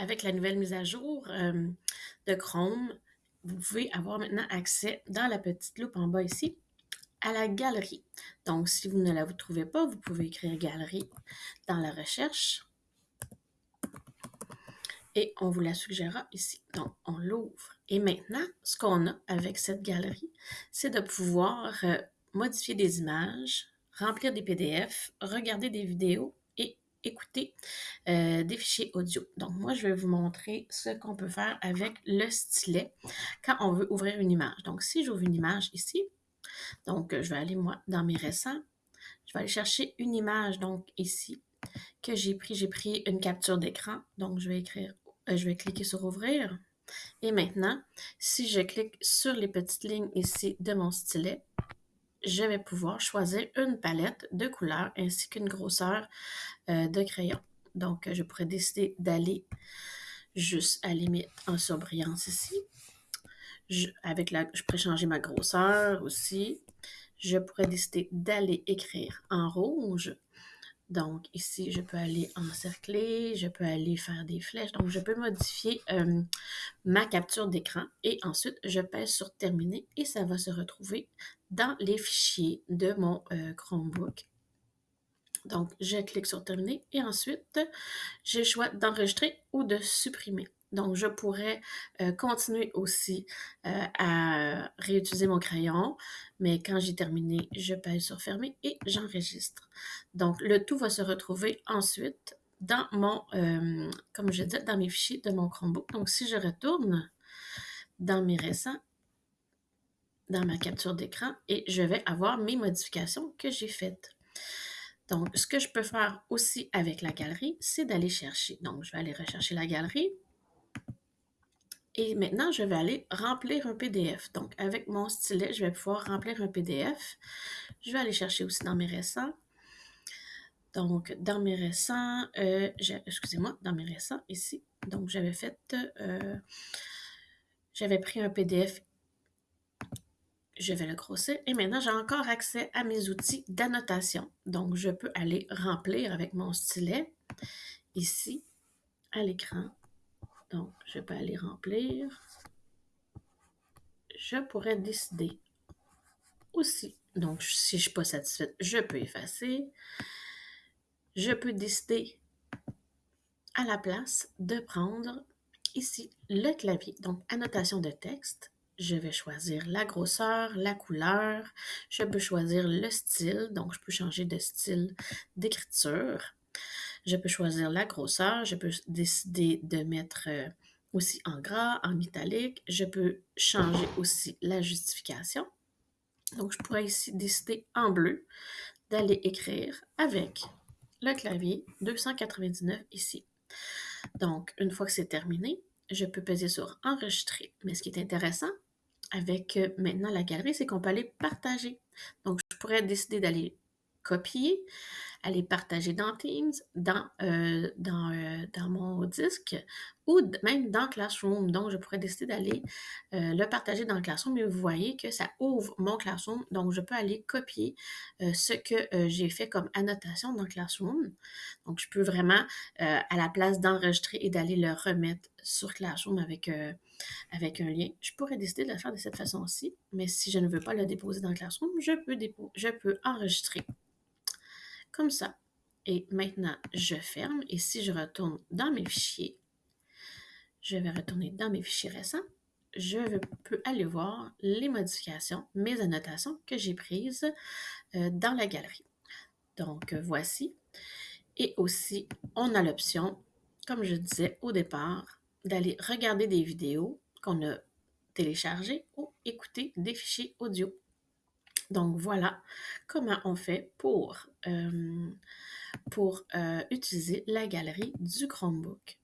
avec la nouvelle mise à jour euh, de Chrome, vous pouvez avoir maintenant accès dans la petite loupe en bas ici à la galerie. Donc, si vous ne la vous trouvez pas, vous pouvez écrire galerie dans la recherche et on vous la suggérera ici. Donc, on l'ouvre. Et maintenant, ce qu'on a avec cette galerie, c'est de pouvoir euh, modifier des images, remplir des PDF, regarder des vidéos écouter euh, des fichiers audio. Donc, moi, je vais vous montrer ce qu'on peut faire avec le stylet quand on veut ouvrir une image. Donc, si j'ouvre une image ici, donc, je vais aller, moi, dans mes récents, je vais aller chercher une image, donc ici, que j'ai pris. J'ai pris une capture d'écran, donc je vais écrire, euh, je vais cliquer sur ouvrir. Et maintenant, si je clique sur les petites lignes ici de mon stylet, je vais pouvoir choisir une palette de couleurs ainsi qu'une grosseur euh, de crayon. Donc, je pourrais décider d'aller juste à limite en surbrillance ici. Avec la, je pourrais changer ma grosseur aussi. Je pourrais décider d'aller écrire en rouge. Donc, ici, je peux aller encercler, je peux aller faire des flèches. Donc, je peux modifier euh, ma capture d'écran et ensuite, je pèse sur Terminer et ça va se retrouver dans les fichiers de mon euh, Chromebook. Donc, je clique sur Terminer et ensuite, j'ai le choix d'enregistrer ou de supprimer. Donc, je pourrais euh, continuer aussi euh, à réutiliser mon crayon, mais quand j'ai terminé, je pèse sur Fermer et j'enregistre. Donc, le tout va se retrouver ensuite dans mon, euh, comme je disais, dans mes fichiers de mon Chromebook. Donc, si je retourne dans mes récents, dans ma capture d'écran, et je vais avoir mes modifications que j'ai faites. Donc, ce que je peux faire aussi avec la galerie, c'est d'aller chercher. Donc, je vais aller rechercher la galerie. Et maintenant, je vais aller remplir un PDF. Donc, avec mon stylet, je vais pouvoir remplir un PDF. Je vais aller chercher aussi dans mes récents. Donc, dans mes récents, euh, excusez-moi, dans mes récents, ici. Donc, j'avais fait, euh, j'avais pris un PDF. Je vais le grossir. Et maintenant, j'ai encore accès à mes outils d'annotation. Donc, je peux aller remplir avec mon stylet, ici, à l'écran. Donc, je peux aller remplir. Je pourrais décider aussi. Donc, si je ne suis pas satisfaite, je peux effacer. Je peux décider à la place de prendre ici le clavier. Donc, annotation de texte. Je vais choisir la grosseur, la couleur. Je peux choisir le style. Donc, je peux changer de style d'écriture. Je peux choisir la grosseur, je peux décider de mettre euh, aussi en gras, en italique. Je peux changer aussi la justification. Donc, je pourrais ici décider en bleu d'aller écrire avec le clavier 299 ici. Donc, une fois que c'est terminé, je peux peser sur enregistrer. Mais ce qui est intéressant avec euh, maintenant la galerie, c'est qu'on peut aller partager. Donc, je pourrais décider d'aller copier, aller partager dans Teams, dans, euh, euh, dans mon disque ou même dans Classroom. Donc, je pourrais décider d'aller euh, le partager dans Classroom, mais vous voyez que ça ouvre mon Classroom. Donc, je peux aller copier ce que j'ai fait comme annotation dans Classroom. Donc, je peux vraiment, à la place d'enregistrer et d'aller le remettre sur Classroom avec, avec un lien, je pourrais décider de le faire de cette façon-ci. Mais si je ne veux pas le déposer dans Classroom, je peux enregistrer ça. Et maintenant, je ferme et si je retourne dans mes fichiers, je vais retourner dans mes fichiers récents, je peux aller voir les modifications, mes annotations que j'ai prises euh, dans la galerie. Donc, voici. Et aussi, on a l'option, comme je disais au départ, d'aller regarder des vidéos qu'on a téléchargées ou écouter des fichiers audio. Donc voilà comment on fait pour, euh, euh, utiliser la galerie du Chromebook.